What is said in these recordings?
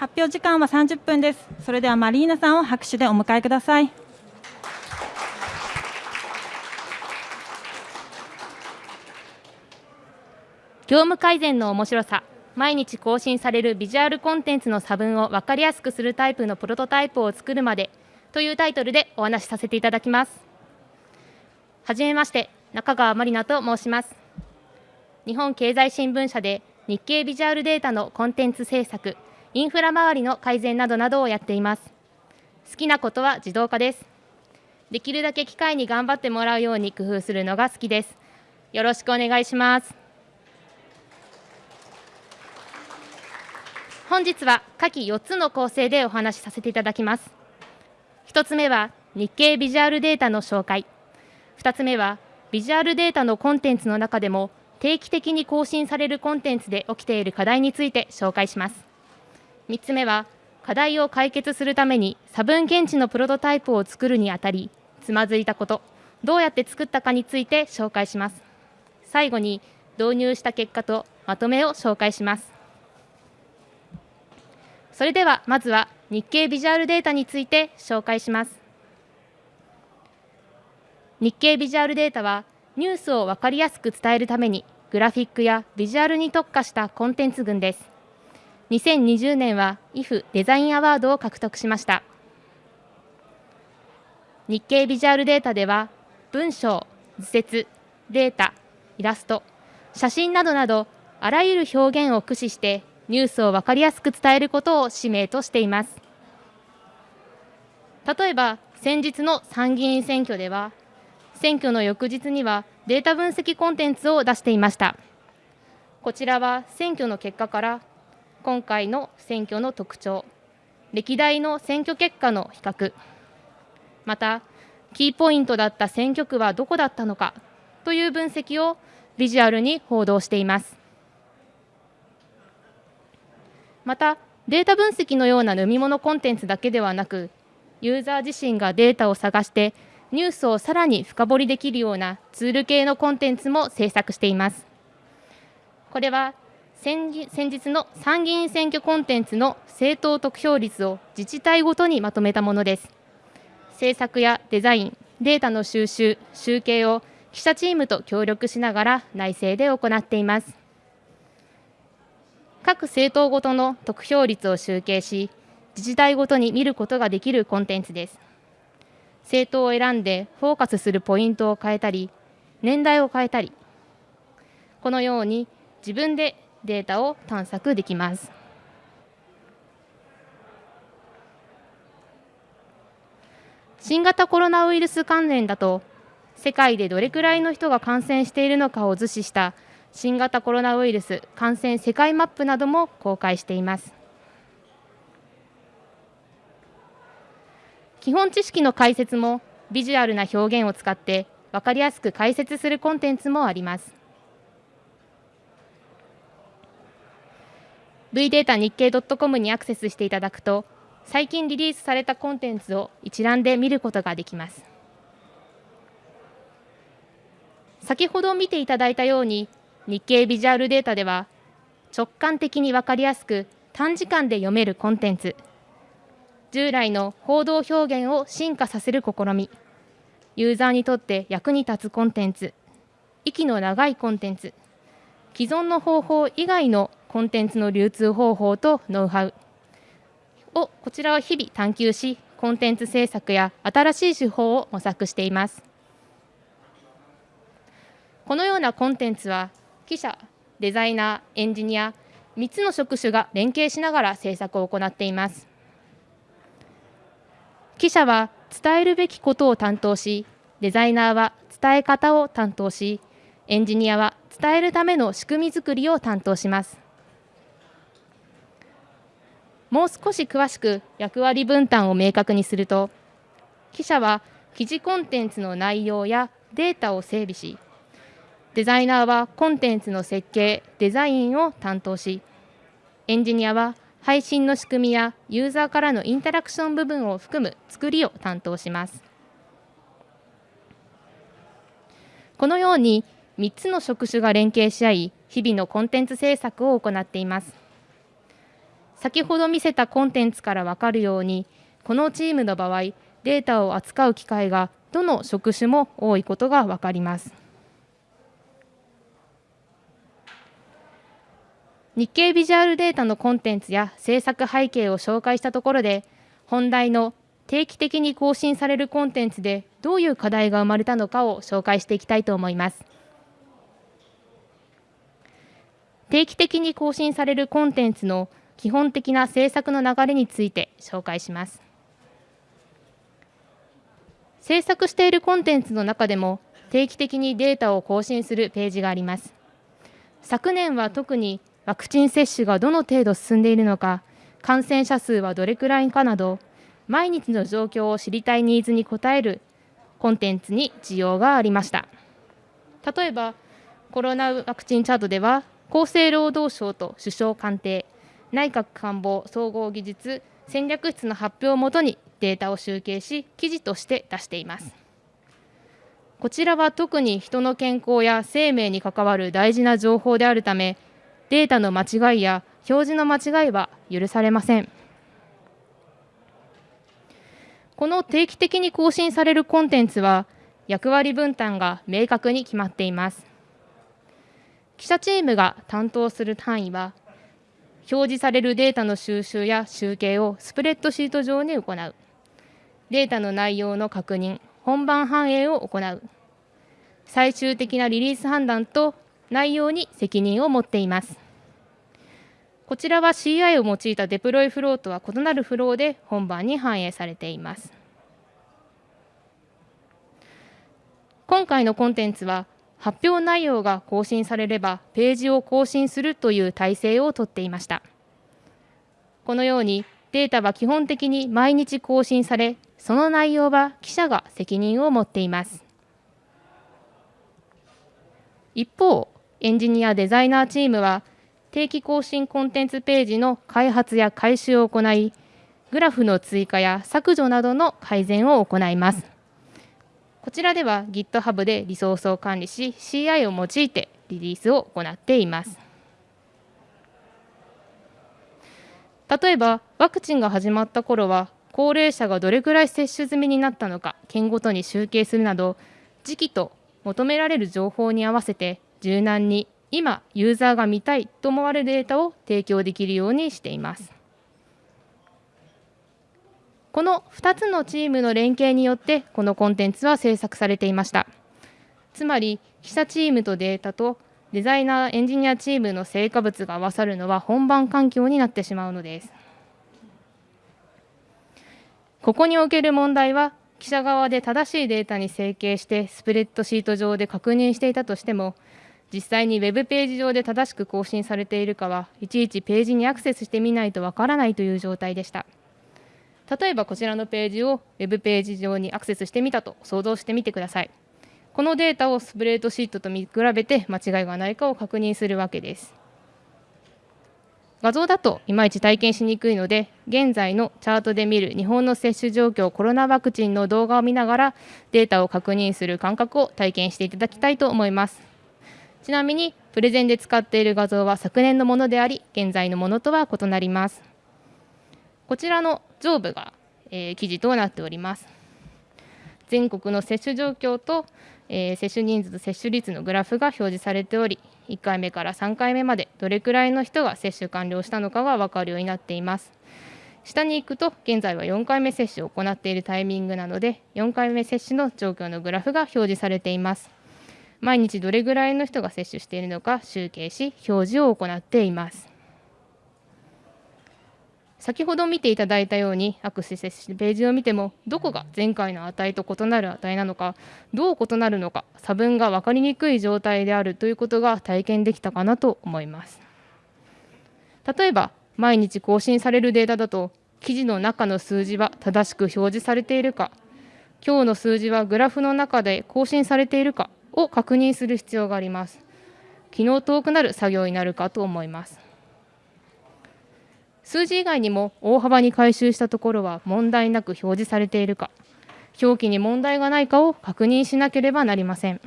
発表時間は30分です。それではマリーナさんを拍手でお迎えください。業務改善の面白さ毎日更新されるビジュアルコンテンツの差分を分かりやすくするタイプのプロトタイプを作るまでというタイトルでお話しさせていただきますはじめまして中川まりなと申します日本経済新聞社で日経ビジュアルデータのコンテンツ制作インフラ周りの改善などなどをやっています。好きなことは自動化です。できるだけ機械に頑張ってもらうように工夫するのが好きです。よろしくお願いします。本日は下記4つの構成でお話しさせていただきます。1つ目は日経ビジュアルデータの紹介。2つ目はビジュアルデータのコンテンツの中でも定期的に更新されるコンテンツで起きている課題について紹介します。3つ目は課題を解決するために差分検知のプロトタイプを作るにあたりつまずいたこと。どうやって作ったかについて紹介します。最後に導入した結果とまとめを紹介します。それではまずは日経ビジュアルデータについて紹介します。日経ビジュアルデータはニュースを分かりやすく伝えるためにグラフィックやビジュアルに特化したコンテンツ群です。2020年は IF デザインアワードを獲得しました。日経ビジュアルデータでは文章、図説、データ、イラスト、写真などなどあらゆる表現を駆使してニュースを分かりやすく伝えることを使命としています。例えば先日の参議院選挙では選挙の翌日にはデータ分析コンテンツを出していました。こちらは選挙の結果から今回の選挙の特徴歴代の選挙結果の比較またキーポイントだった選挙区はどこだったのかという分析をビジュアルに報道しています。またデータ分析のような飲み物コンテンツだけではなくユーザー自身がデータを探してニュースをさらに深掘りできるようなツール系のコンテンツも制作しています。これは先日の参議院選挙コンテンツの政党得票率を自治体ごとにまとめたものです制作やデザインデータの収集集計を記者チームと協力しながら内政で行っています各政党ごとの得票率を集計し、自治体ごとに見ることができるコンテンツです。政党を選んでフォーカスするポイントを変えたり、年代を変えたり、このように自分でデータを探索できます。新型コロナウイルス関連だと、世界でどれくらいの人が感染しているのかを図示した新型コロナウイルス感染世界マップなども公開しています基本知識の解説もビジュアルな表現を使って分かりやすく解説するコンテンツもあります V データ日経 .com にアクセスしていただくと最近リリースされたコンテンツを一覧で見ることができます。先ほど見ていただいたように日経ビジュアルデータでは直感的に分かりやすく短時間で読めるコンテンツ。従来の報道表現を進化させる試み。ユーザーにとって役に立つコンテンツ。息の長いコンテンツ。既存の方法以外のコンテンツの流通方法とノウハウをこちらは日々探求しコンテンツ制作や新しい手法を模索しています。このようなコンテンツは記者、デザイナー、エンジニア3つの職種が連携しながら制作を行っています。記者は伝えるべきことを担当しデザイナーは伝え方を担当しエンジニアは伝えるための仕組み作りを担当します。もう少し詳しく役割分担を明確にすると記者は記事コンテンツの内容やデータを整備しデザイナーはコンテンツの設計、デザインを担当し、エンジニアは配信の仕組みやユーザーからのインタラクション部分を含む作りを担当します。このように3つの職種が連携し合い、日々のコンテンツ制作を行っています。先ほど見せたコンテンツから分かるようにこのチームの場合データを扱う機会がどの職種も多いことが分かります。日経ビジュアルデータのコンテンツや制作背景を紹介したところで本題の定期的に更新されるコンテンツでどういう課題が生まれたのかを紹介していきたいと思います。定期的に更新されるコンテンツの基本的な制作の流れについて紹介します。制作しているコンテンツの中でも定期的にデータを更新するページがあります。昨年は特にワクチン接種がどの程度進んでいるのか感染者数はどれくらいかなど毎日の状況を知りたいニーズに応えるコンテンツに需要がありました。例えばコロナワクチンチャートでは厚生労働省と首相官邸内閣官房総合技術戦略室の発表をもとにデータを集計し記事として出しています。こちらは特に人の健康や生命に関わる大事な情報であるためデータの間違いや表示の間違いは許されません。この定期的に更新されるコンテンツは役割分担が明確に決まっています。記者チームが担当する単位は表示されるデータの収集や集計をスプレッドシート上に行う。データの内容の確認本番反映を行う。最終的なリリース判断と内容に責任を持っています。こちらは CI を用いたデプロイフローとは異なるフローで本番に反映されています。今回のコンテンツは発表内容が更新されればページを更新するという体制をとっていました。このようにデータは基本的に毎日更新されその内容は記者が責任を持っています。一方エンジニアデザイナーチームは定期更新コンテンツページの開発や改修を行いグラフの追加や削除などの改善を行います。こちらでは GitHub でリソースを管理し CI を用いてリリースを行っています。例えばワクチンが始まった頃は高齢者がどれくらい接種済みになったのか県ごとに集計するなど時期と求められる情報に合わせて柔軟に今ユーザーが見たいと思われるデータを提供できるようにしています。この2つのチームの連携によってこのコンテンツは制作されていました。つまり記者チームとデータとデザイナーエンジニアチームの成果物が合わさるのは本番環境になってしまうのです。ここにおける問題は記者側で正しいデータに整形してスプレッドシート上で確認していたとしても実際にウェブページ上で正しく更新されているかはいちいちページにアクセスしてみないとわからないという状態でした。例えばこちらのページをウェブページ上にアクセスしてみたと想像してみてください。このデータをスプレッドシートと見比べて間違いがないかを確認するわけです。画像だといまいち体験しにくいので現在のチャートで見る日本の接種状況コロナワクチンの動画を見ながらデータを確認する感覚を体験していただきたいと思います。ちなみにプレゼンで使っている画像は昨年のものであり現在のものとは異なります。こちらの上部が、えー、記事となっております。全国の接種状況と、えー、接種人数と接種率のグラフが表示されており1回目から3回目までどれくらいの人が接種完了したのかが分かるようになっています。下に行くと現在は4回目接種を行っているタイミングなので4回目接種の状況のグラフが表示されています。毎日どれぐらいの人が接種しているのか集計し表示を行っています。先ほど見ていただいたようにアクセスしてページを見てもどこが前回の値と異なる値なのかどう異なるのか差分が分かりにくい状態であるということが体験できたかなと思います。例えば毎日更新されるデータだと記事の中の数字は正しく表示されているか今日の数字はグラフの中で更新されているかを確認する必要があります。機能遠くなる作業になるかと思います。数字以外にも大幅に回収したところは問題なく表示されているか。表記に問題がないかを確認しなければなりません。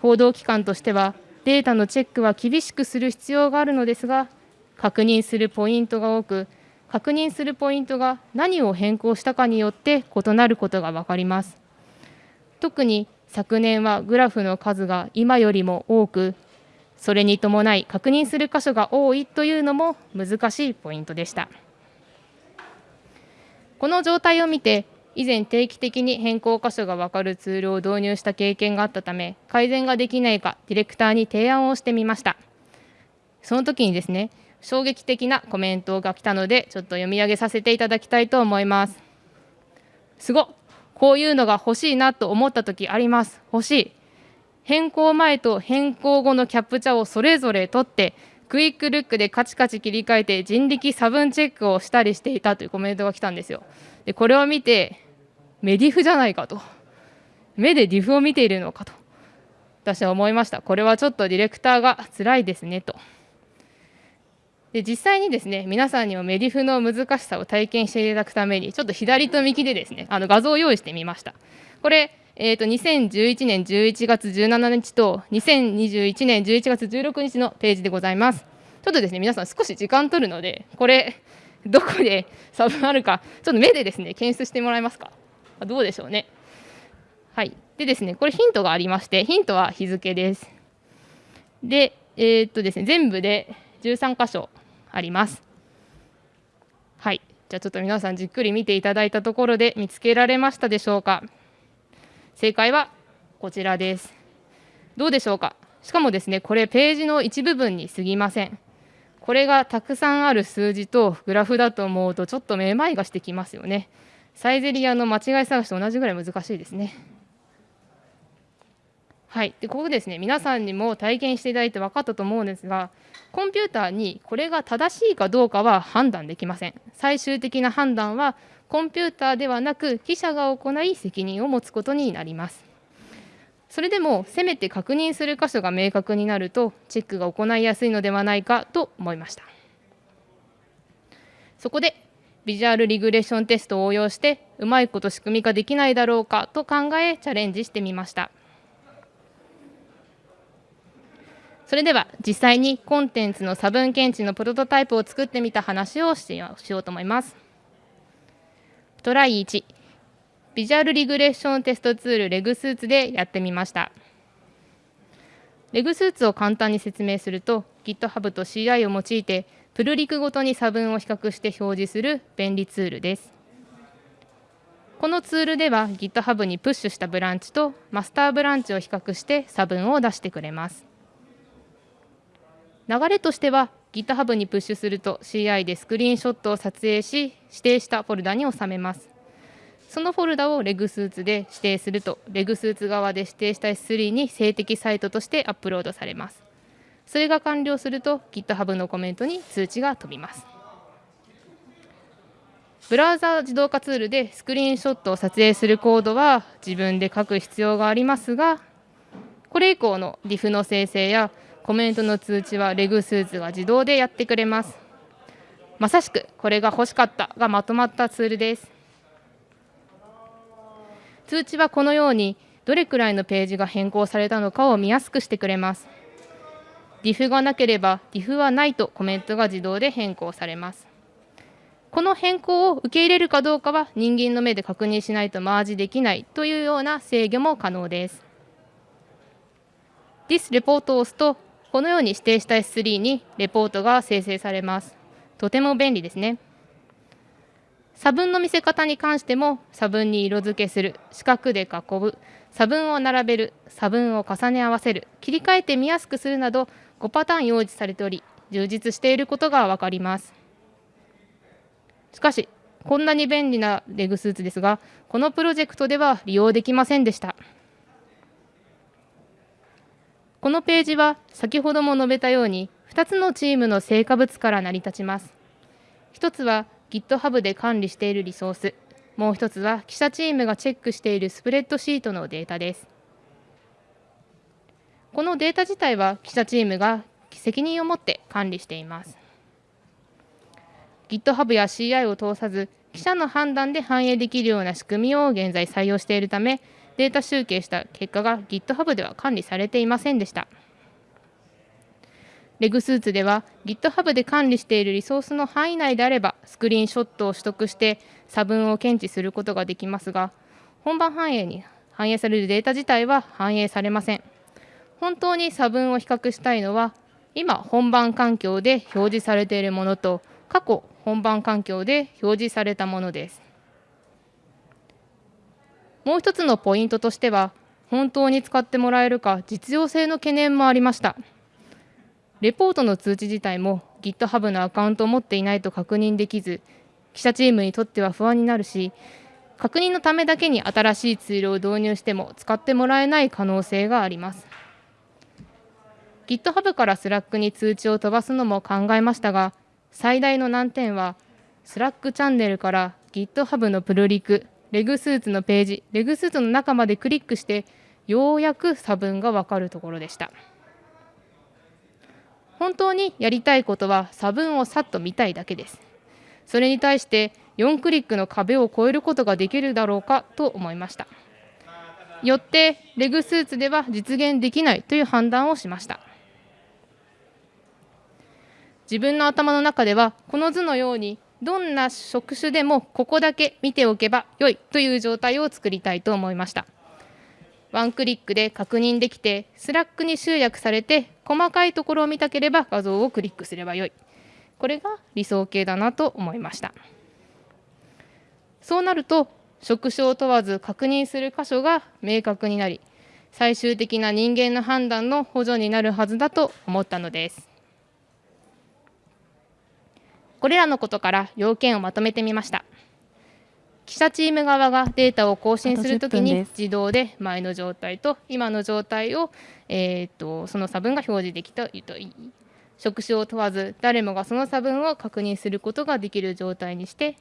報道機関としてはデータのチェックは厳しくする必要があるのですが確認するポイントが多く確認するポイントが何を変更したかによって異なることが分かります。特に昨年はグラフの数が今よりも多くそれに伴い確認する箇所が多いというのも難しいポイントでした。この状態を見て以前定期的に変更箇所が分かるツールを導入した経験があったため改善ができないかディレクターに提案をしてみました。その時にですね衝撃的なコメントが来たのでちょっと読み上げさせていただきたいと思います。すごこういうのが欲しいなと思った時あります。欲しい。変更前と変更後のキャプチャをそれぞれ取ってクイックルックでカチカチ切り替えて人力差分チェックをしたりしていたというコメントが来たんですよ。でこれを見てメディフじゃないかと。目でディフを見ているのかと私は思いました。これはちょっとディレクターが辛いですねと。で実際にですね皆さんにもメディフの難しさを体験していただくためにちょっと左と右でですねあの画像を用意してみました。これえーと、2011年11月17日と2021年11月16日のページでございます。ちょっとですね皆さん少し時間取るのでこれ どこで差分あるかちょっと目でですね検出してもらえますか？どうでしょうね。はい。でですね、これヒントがありまして、ヒントは日付です。で、えー、っとですね、全部で13箇所あります。はい。じゃあちょっと皆さんじっくり見ていただいたところで見つけられましたでしょうか？正解はこちらです。どうでしょうか？しかもですね、これページの一部分に過ぎません。これがたくさんある数字とグラフだと思うとちょっとめまいがしてきますよね。サイゼリアの間違い探しと同じぐらい難しいですね。はい、でここですね皆さんにも体験していただいて分かったと思うんですがコンピューターにこれが正しいかどうかは判断できません最終的な判断はコンピューターではなく記者が行い責任を持つことになります。それでもせめて確認する箇所が明確になるとチェックが行いやすいのではないかと思いました。そこでビジュアルリグレッションテストを応用してうまいこと仕組み化できないだろうかと考えチャレンジしてみました。それでは実際にコンテンツの差分検知のプロトタイプを作ってみた話をしようと思います。トライ1ビジュアルリグレッションテストツールレグスーツでやってみましたレグスーツを簡単に説明すると GitHub と CI を用いてプルリクごとに差分を比較して表示する便利ツールです。このツールでは GitHub にプッシュしたブランチとマスターブランチを比較して差分を出してくれます。流れとしては GitHub にプッシュすると CI でスクリーンショットを撮影し指定したフォルダに収めます。そのフォルダをレグスーツで指定するとレグスーツ側で指定した S3 に静的サイトとしてアップロードされます。それが完了すると GitHub のコメントに通知が飛びます。ブラウザ自動化ツールでスクリーンショットを撮影するコードは自分で書く必要がありますがこれ以降の DIF の生成やコメントの通知はレグスーツが自動でやってくれますまさしくこれが欲しかったがまとまったツールです通知はこのようにどれくらいのページが変更されたのかを見やすくしてくれます DIF がなければ DIF はないとコメントが自動で変更されます。この変更を受け入れるかどうかは人間の目で確認しないとマージできないというような制御も可能です。This レポートを押すとこのように指定した S3 にレポートが生成されます。とても便利ですね。差分の見せ方に関しても差分に色付けする四角で囲む差分を並べる差分を重ね合わせる切り替えて見やすくするなど5パターン用意されており充実していることが分かりますしかしこんなに便利なレグスーツですがこのプロジェクトでは利用できませんでしたこのページは先ほども述べたように2つのチームの成果物から成り立ちます。1つは GitHub で管理しているリソース。もう1つは記者チームがチェックしているスプレッドシートのデータです。このデータ自体は記者チームが責任を持って管理しています。GitHub や CI を通さず、記者の判断で反映できるような仕組みを現在採用しているため、データ集計した結果が GitHub では管理されていませんでした。レグスーツでは GitHub で管理しているリソースの範囲内であればスクリーンショットを取得して差分を検知することができますが本番反映に反映されるデータ自体は反映されません本当に差分を比較したいのは今本番環境で表示されているものと過去本番環境で表示されたものですもう一つのポイントとしては本当に使ってもらえるか実用性の懸念もありました。レポートの通知自体も GitHub のアカウントを持っていないと確認できず記者チームにとっては不安になるし確認のためだけに新しいツールを導入しても使ってもらえない可能性があります。GitHub から Slack に通知を飛ばすのも考えましたが最大の難点は Slack チャンネルから GitHub のプルリクレグスーツのページレグスーツの中までクリックしてようやく差分がわかるところでした。本当にやりたいことは差分をさっと見たいだけです。それに対して4クリックの壁を越えることができるだろうかと思いました。よってレグスーツでは実現できないという判断をしました。自分の頭の中ではこの図のようにどんな職種でもここだけ見ておけば良いという状態を作りたいと思いました。ワンクリックで確認できて Slack に集約されて細かいところを見たければ画像をクリックすればよい。これが理想形だなと思いました。そうなると職種を問わず確認する箇所が明確になり最終的な人間の判断の補助になるはずだと思ったのです。これらのことから要件をまとめてみました記者チーム側がデータを更新するときに自動で前の状態と今の状態を、えーと、その差分が表示できたといい職種を問わず誰もがその差分を確認することができる状態にして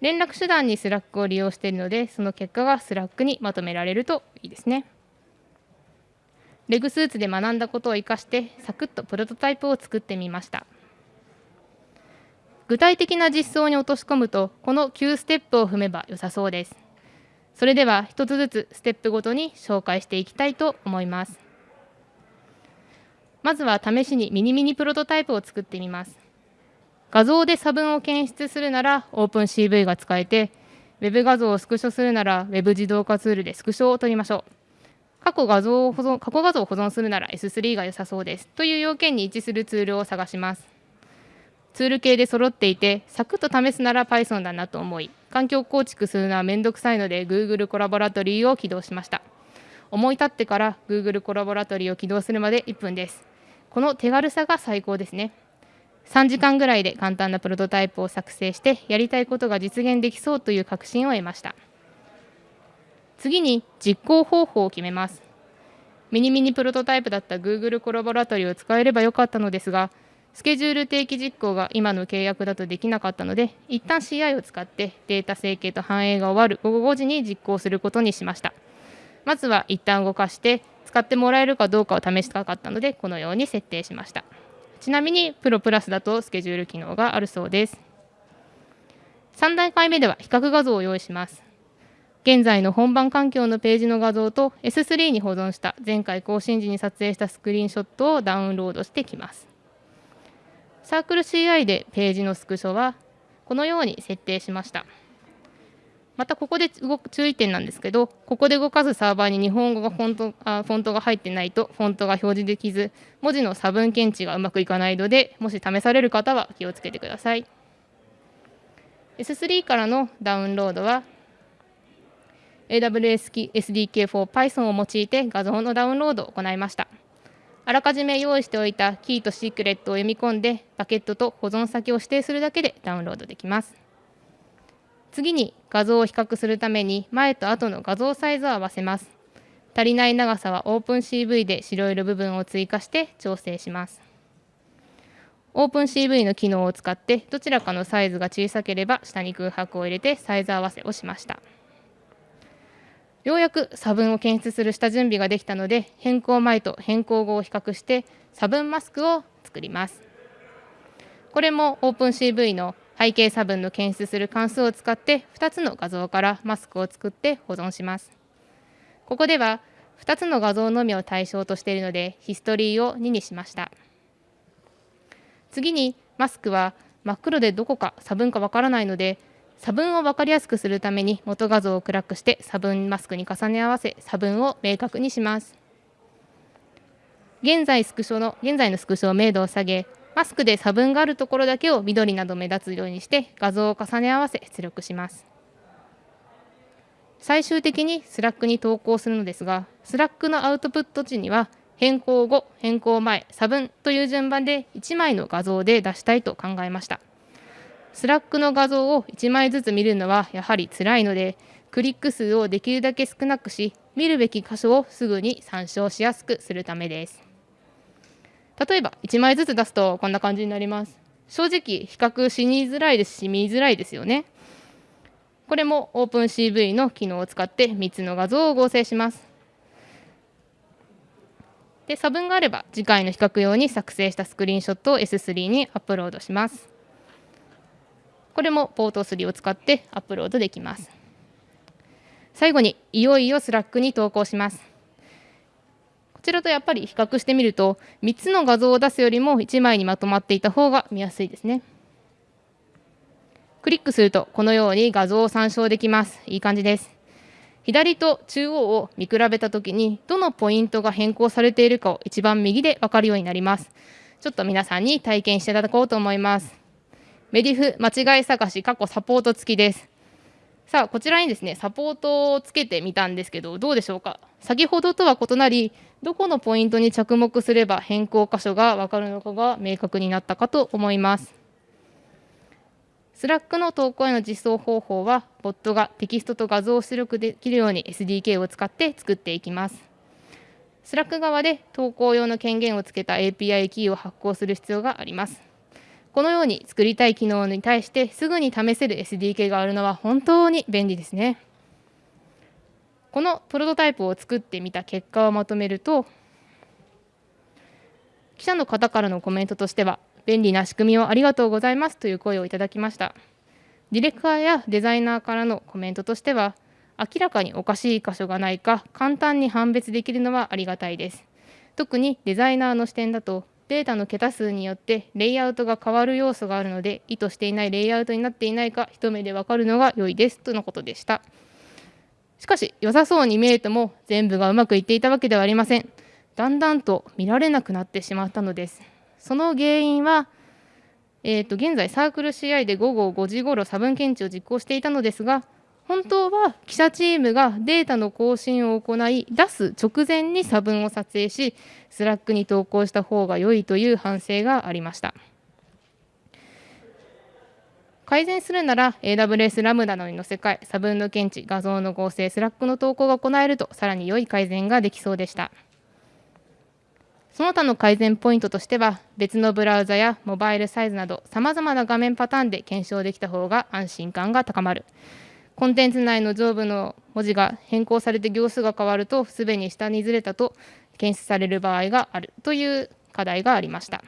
連絡手段に Slack を利用しているのでその結果が Slack にまとめられるといいですね。 reg-suit で学んだことを生かしてサクッとプロトタイプを作ってみました。具体的な実装に落とし込むとこの9ステップを踏めば良さそうです。それでは1つずつステップごとに紹介していきたいと思います。まずは試しにミニミニプロトタイプを作ってみます。画像で差分を検出するなら OpenCV が使えて Web 画像をスクショするなら Web 自動化ツールでスクショを取りましょう。過去画像を保存過去画像を保存するなら S3 が良さそうです。という要件に一致するツールを探します。ツール系で揃っていて、サクッと試すなら Python だなと思い、環境構築するのはめんどくさいので Google コラボラトリーを起動しました。思い立ってから Google コラボラトリーを起動するまで1分です。この手軽さが最高ですね。3時間ぐらいで簡単なプロトタイプを作成してやりたいことが実現できそうという確信を得ました。次に実行方法を決めます。ミニミニプロトタイプだった Google コラボラトリーを使えればよかったのですが、スケジュール定期実行が今の契約だとできなかったので、一旦 CI を使ってデータ整形と反映が終わる午後5時に実行することにしました。まずは一旦動かして、使ってもらえるかどうかを試したかったので、このように設定しました。ちなみに、プロプラスだとスケジュール機能があるそうです。3段階目では比較画像を用意します。現在の本番環境のページの画像と S3 に保存した前回更新時に撮影したスクリーンショットをダウンロードしてきます。サークル CI でページのスクショはこのように設定しました。またここで動く注意点なんですけど、ここで動かすサーバーに日本語がフォントあフォントが入ってないとフォントが表示できず、文字の差分検知がうまくいかないので、もし試される方は気をつけてください。S3 からのダウンロードは AWS SDK for Python を用いて画像のダウンロードを行いました。あらかじめ用意しておいたキーとシークレットを読み込んでバケットと保存先を指定するだけでダウンロードできます。次に画像を比較するために前と後の画像サイズを合わせます。足りない長さは OpenCV で白色部分を追加して調整します。OpenCV の機能を使ってどちらかのサイズが小さければ下に空白を入れてサイズ合わせをしました。ようやく差分を検出する下準備ができたので変更前と変更後を比較して差分マスクを作ります。これも OpenCV の背景差分の検出する関数を使って2つの画像からマスクを作って保存します。ここでは2つの画像のみを対象としているのでヒストリーを2にしました。次にマスクは真っ黒でどこか差分かわからないので差分を分かりやすくするために元画像を暗くして差分マスクに重ね合わせ差分を明確にします。現在スクショの現在のスクショを明度を下げマスクで差分があるところだけを緑など目立つ色にして画像を重ね合わせ出力します。最終的に Slack に投稿するのですが Slack のアウトプット時には変更後変更前差分という順番で1枚の画像で出したいと考えました。Slack の画像を1枚ずつ見るのはやはり辛いのでクリック数をできるだけ少なくし見るべき箇所をすぐに参照しやすくするためです。例えば1枚ずつ出すとこんな感じになります。正直比較しにづらいですし見づらいですよね。これも OpenCV の機能を使って3つの画像を合成します。で差分があれば次回の比較用に作成したスクリーンショットを S3 にアップロードします。これも Boto3を使ってアップロードできます。最後にいよいよ Slack に投稿します。こちらとやっぱり比較してみると3つの画像を出すよりも1枚にまとまっていた方が見やすいですね。クリックするとこのように画像を参照できます。いい感じです。左と中央を見比べたときにどのポイントが変更されているかを一番右で分かるようになります。ちょっと皆さんに体験していただこうと思います。目 diff 間違い探し過去サポート付きですさあこちらにですねサポートをつけてみたんですけどどうでしょうか？先ほどとは異なりどこのポイントに着目すれば変更箇所が分かるのかが明確になったかと思います Slack の投稿への実装方法は、ボットがテキストと画像を出力できるように SDK を使って作っていきます。Slack 側で投稿用の権限をつけた API キーを発行する必要があります。このように作りたい機能に対してすぐに試せる SDK があるのは本当に便利ですね。このプロトタイプを作ってみた結果をまとめると、記者の方からのコメントとしては、便利な仕組みをありがとうございますという声をいただきましたディレクターやデザイナーからのコメントとしては明らかにおかしい箇所がないか簡単に判別できるのはありがたいです特にデザイナーの視点だとデータの桁数によってレイアウトが変わる要素があるので意図していないレイアウトになっていないか一目でわかるのが良いですとのことでした。しかし良さそうに見えても全部がうまくいっていたわけではありません。だんだんと見られなくなってしまったのです。その原因は、えー、と現在サークル CI で午後5時ごろ差分検知を実行していたのですが本当は記者チームがデータの更新を行い出す直前に差分を撮影し Slack に投稿した方が良いという反省がありました。改善するなら AWS ラムダのに載せ替え差分の検知画像の合成 Slack の投稿が行えるとさらに良い改善ができそうでした。その他の改善ポイントとしては別のブラウザやモバイルサイズなどさまざまな画面パターンで検証できた方が安心感が高まる。コンテンツ内の上部の文字が変更されて行数が変わるとすべに下にずれたと検出される場合があるという課題がありました。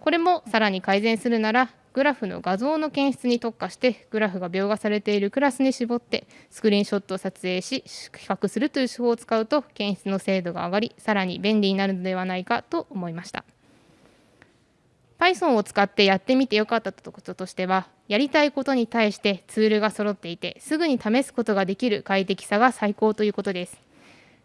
これもさらに改善するならグラフの画像の検出に特化してグラフが描画されているクラスに絞ってスクリーンショットを撮影し比較するという手法を使うと検出の精度が上がりさらに便利になるのではないかと思いました。Python を使ってやってみてよかったこととしてはやりたいことに対してツールが揃っていてすぐに試すことができる快適さが最高ということです。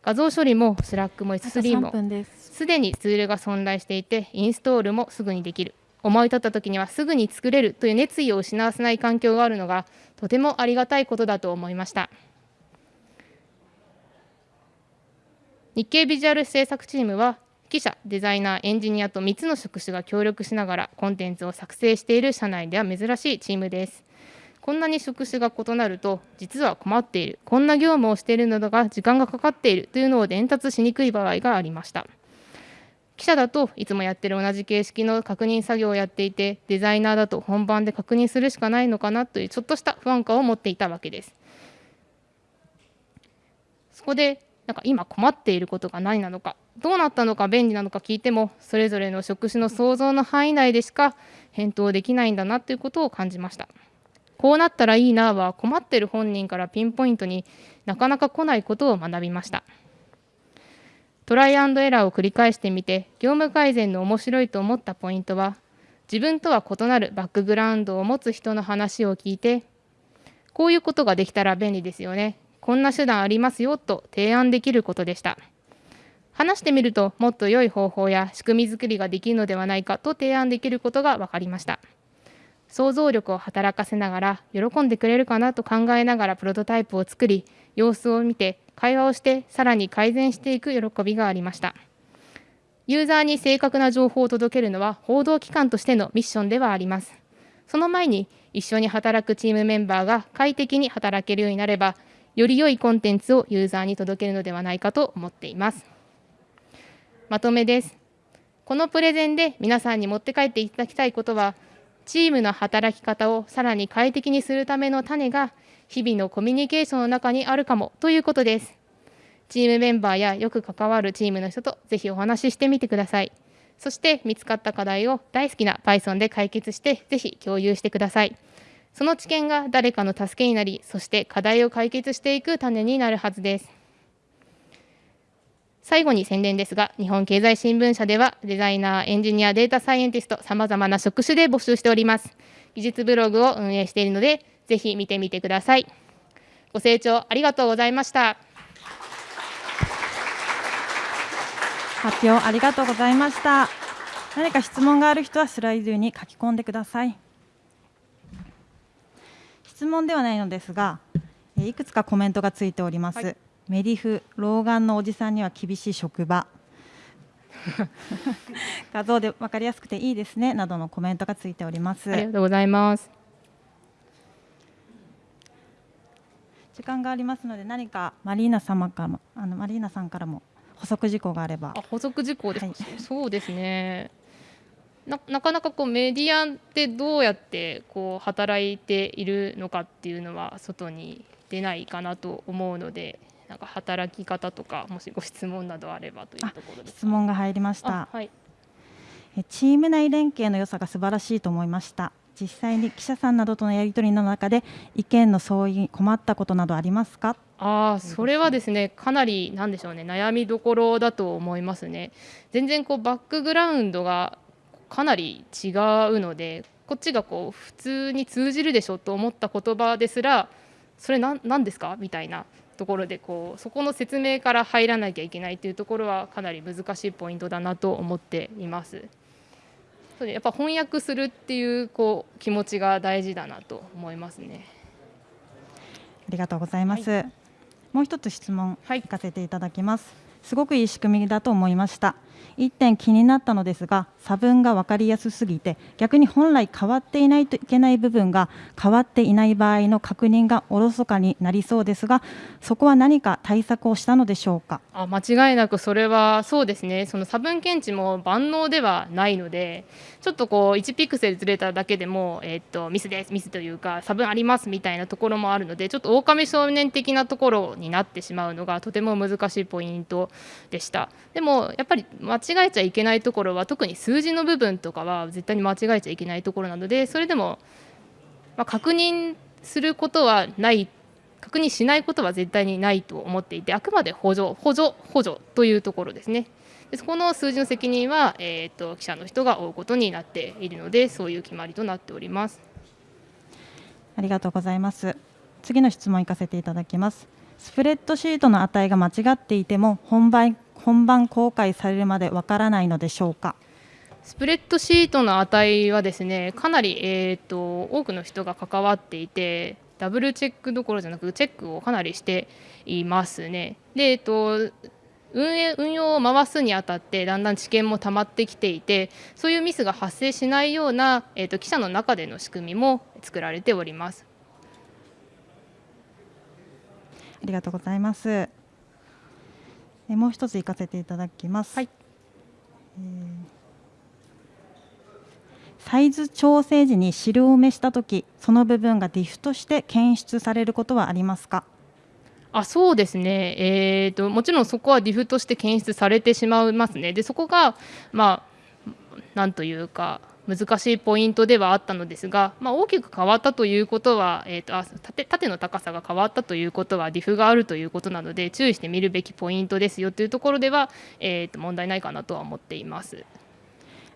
画像処理も Slack も S3 もす。でにツールが存在していてインストールもすぐにできる。思い立った時にはすぐに作れるという熱意を失わせない環境があるのがとてもありがたいことだと思いました。日経ビジュアル制作チームは記者デザイナーエンジニアと3つの職種が協力しながらコンテンツを作成している社内では珍しいチームです。こんなに職種が異なると実は困っている。こんな業務をしているのだが時間がかかっているというのを伝達しにくい場合がありました。記者だといつもやってる同じ形式の確認作業をやっていてデザイナーだと本番で確認するしかないのかなというちょっとした不安感を持っていたわけです。そこでなんか今困っていることが何なのかどうなったのか便利なのか聞いてもそれぞれの職種の想像の範囲内でしか返答できないんだなということを感じました。こうなったらいいなは困ってる本人からピンポイントになかなか来ないことを学びました。トライアンドエラーを繰り返してみて業務改善の面白いと思ったポイントは自分とは異なるバックグラウンドを持つ人の話を聞いてこういうことができたら便利ですよね。こんな手段ありますよと提案できることでした。話してみるともっと良い方法や仕組み作りができるのではないかと提案できることが分かりました。想像力を働かせながら喜んでくれるかなと考えながらプロトタイプを作り様子を見て会話をしてさらに改善していく喜びがありました。ユーザーに正確な情報を届けるのは報道機関としてのミッションではあります。その前に一緒に働くチームメンバーが快適に働けるようになればより良いコンテンツをユーザーに届けるのではないかと思っています。まとめです。このプレゼンで皆さんに持って帰っていただきたいことはチームの働き方をさらに快適にするための種が日々のコミュニケーションの中にあるかもということです。チームメンバーやよく関わるチームの人とぜひお話ししてみてください。そして見つかった課題を大好きな Python で解決してぜひ共有してください。その知見が誰かの助けになりそして課題を解決していく種になるはずです。最後に宣伝ですが日本経済新聞社ではデザイナーエンジニアデータサイエンティストさまざまな職種で募集しております。技術ブログを運営しているのでぜひ見てみてください。ご清聴ありがとうございました。発表ありがとうございました。何か質問がある人はスライドに書き込んでください。質問ではないのですがいくつかコメントがついております、はい、メリフ老眼のおじさんには厳しい職場。画像で分かりやすくていいですねなどのコメントがついております。ありがとうございます。時間がありますので何かマリーナ様からもあのマリーナさんからも補足事項があれば。あ補足事項です、はい、そ うですねななかなかこうメディアってどうやってこう働いているのかっていうのは外に出ないかなと思うのでなんか働き方とかもしご質問などあればというところです質問が入りました、はい、チーム内連携の良さが素晴らしいと思いました。実際に記者さんなどとのやり取りの中で意見の相違困ったことなどありますか？あそれはですねかなりなんでしょうね悩みどころだと思いますね。全然こうバックグラウンドがかなり違うのでこっちがこう普通に通じるでしょと思った言葉ですらそれ何ですか？みたいなところでこうそこの説明から入らなきゃいけないというところはかなり難しいポイントだなと思っています。やっぱ翻訳するっていうこう気持ちが大事だなと思いますね。ありがとうございます。はい、もう一つ質問いかせていただきます。すごくいい仕組みだと思いました。1点気になったのですが差分が分かりやすすぎて逆に本来変わっていないといけない部分が変わっていない場合の確認がおろそかになりそうですがそこは何か対策をしたのでしょうか？あ間違いなくそれはそうですね。その差分検知も万能ではないのでちょっとこう1ピクセルずれただけでも、えー、っとミスですミスというか差分ありますみたいなところもあるのでちょっと狼少年的なところになってしまうのがとても難しいポイントでした。でもやっぱり間違えちゃいけないところは特に数字の部分とかは絶対に間違えちゃいけないところなのでそれでも、まあ、確認することはない確認しないことは絶対にないと思っていてあくまで補助補助補助というところですね。でそこの数字の責任は、えーと、記者の人が負うことになっているのでそういう決まりとなっております。ありがとうございます。次の質問行かせていただきます。スプレッドシートの値が間違っていても本番本番公開されるまでわからないのでしょうか？スプレッドシートの値はですねかなり、えーと、多くの人が関わっていてダブルチェックどころじゃなくチェックをかなりしていますね。で、えーと、運営運用を回すにあたってだんだん知見も溜まってきていてそういうミスが発生しないような、えーと記者の中での仕組みも作られております。ありがとうございます。もう一つ行かせていただきます。はい、えー、サイズ調整時に汁埋めしたとき、その部分がディフとして検出されることはありますか？あそうですね、えーと、もちろんそこはディフとして検出されてしまいますね。でそこが、まあ、なんというか難しいポイントではあったのですが、まあ、大きく変わったということは、えーと、あ縦縦の高さが変わったということはディフがあるということなので注意して見るべきポイントですよというところでは、えーと問題ないかなとは思っています。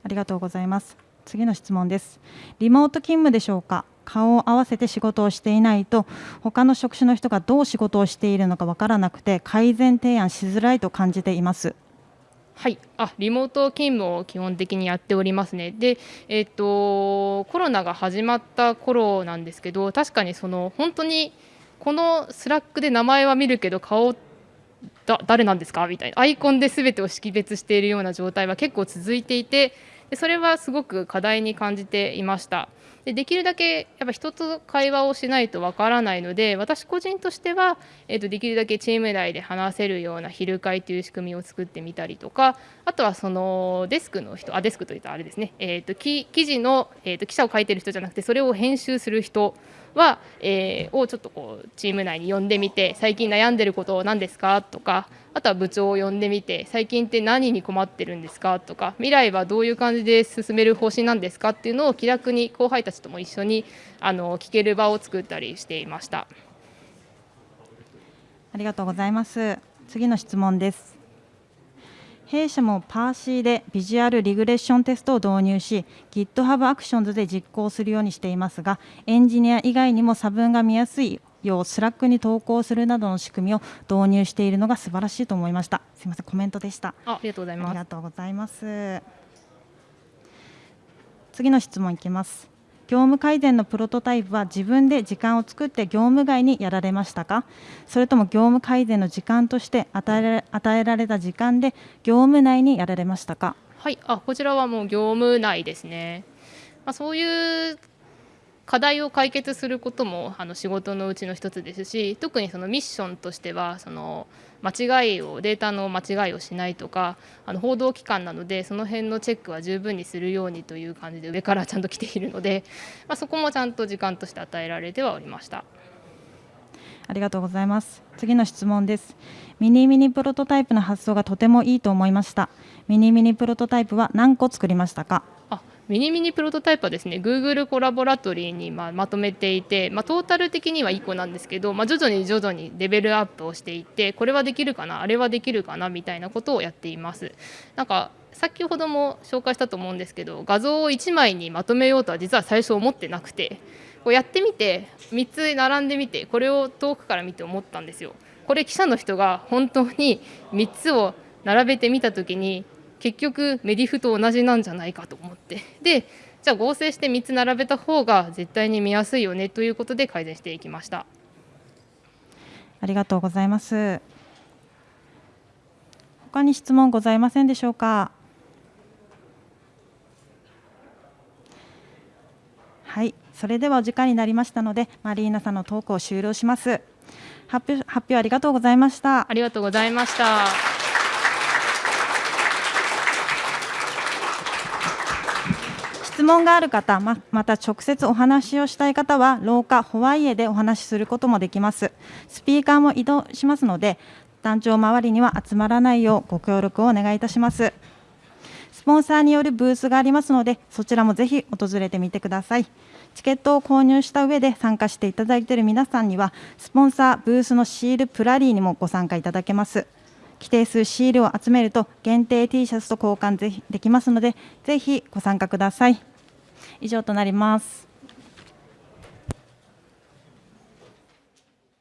ありがとうございます。次の質問です。リモート勤務でしょうか？顔を合わせて仕事をしていないと他の職種の人がどう仕事をしているのかわからなくて改善提案しづらいと感じています。はい、あリモート勤務を基本的にやっておりますね。で、えーと、コロナが始まった頃なんですけど確かにその本当にこの Slack で名前は見るけど顔だ誰なんですか？みたいなアイコンで全てを識別しているような状態は結構続いていてそれはすごく課題に感じていました。でできるだけやっぱ人と会話をしないとわからないので私個人としては、えー、とできるだけチーム内で話せるような昼会という仕組みを作ってみたりとかあとはそのデスクの人あデスクといったあれですね、えー、と記事の、えー、と記者を書いてる人じゃなくてそれを編集する人は、えー、をちょっとこうチーム内に呼んでみて最近悩んでること何ですか？とかあとは部長を呼んでみて最近って何に困ってるんですかとか未来はどういう感じで進める方針なんですかっていうのを気楽に後輩たちとも一緒にあの聞ける場を作ったりしていました。ありがとうございます。次の質問です。弊社もパーシーでビジュアルリグレッションテストを導入し GitHub Actions で実行するようにしていますがエンジニア以外にも差分が見やすいよう Slack に投稿するなどの仕組みを導入しているのが素晴らしいと思いました。すみませんコメントでした。ありがとうございます。ありがとうございます。次の質問いきます。業務改善のプロトタイプは自分で時間を作って業務外にやられましたか？それとも業務改善の時間として与え与えられた時間で業務内にやられましたか？はい。あこちらはもう業務内ですね、まあ、そういう課題を解決することもあの仕事のうちの一つですし特にそのミッションとしてはその間違いをデータの間違いをしないとかあの報道機関なのでその辺のチェックは十分にするようにという感じで上からちゃんと来ているので、まあ、そこもちゃんと時間として与えられてはおりました。ありがとうございます。次の質問です。ミニミニプロトタイプの発想がとてもいいと思いました。ミニミニプロトタイプは何個作りましたか？あ、ミニミニプロトタイプはですね Google コラボラトリーにままとめていて、まあ、トータル的には1個なんですけど、まあ、徐々に徐々にレベルアップをしていってこれはできるかなあれはできるかなみたいなことをやっています。なんか先ほども紹介したと思うんですけど画像を1枚にまとめようとは実は最初思ってなくてこうやってみて3つ並んでみてこれを遠くから見て思ったんですよ。これ記者の人が本当に3つを並べてみた時に結局メディフと同じなんじゃないかと思って。でじゃあ合成して3つ並べた方が絶対に見やすいよねということで改善していきました。ありがとうございます。他に質問ございませんでしょうか？はいそれではお時間になりましたのでマリーナさんのトークを終了します。発表発表ありがとうございました。ありがとうございました問がある方ままた直接お話をしたい方は廊下ホワイエでお話しすることもできます。スピーカーも移動しますので団長周りには集まらないようご協力をお願いいたします。スポンサーによるブースがありますのでそちらもぜひ訪れてみてください。チケットを購入した上で参加していただいている皆さんにはスポンサーブースのシールプラリーにもご参加いただけます。規定数シールを集めると限定 T シャツと交換できますのでぜひご参加ください。以上となります。